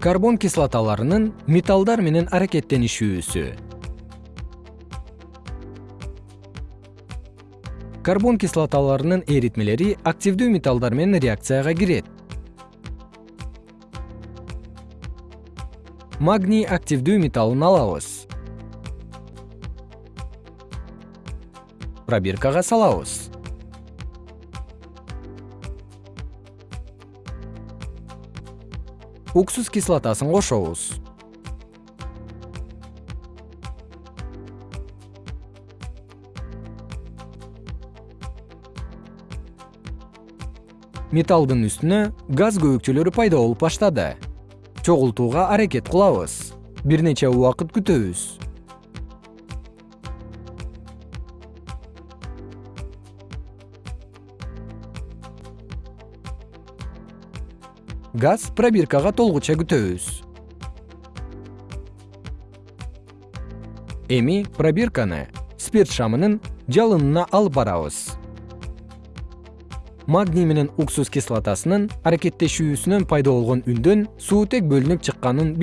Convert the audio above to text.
карбон кислоталарынын металлдар менен аракеттенишүүсү. Карбон кислоталарынын эритмелери активдүү металлдар менен реакцияга кирет. Магний активдүү металлын алабыз. Пробиркага салабыз уксус кислотасын кошобуз. Металлдын үстүнө газ көбүкчөлөрү пайда болуп баштады. Чогултууга аракет кылабыз. Бир нече убакыт күтөбүз газ пробиркага толгуча күтөбүз. Эми пробирканы спирт шамынын жалынына алып барабыз. Магний менен уксус кислотасынын аракеттешүүсүнөн пайда болгон үндөн суутек бөлүнүп чыкканын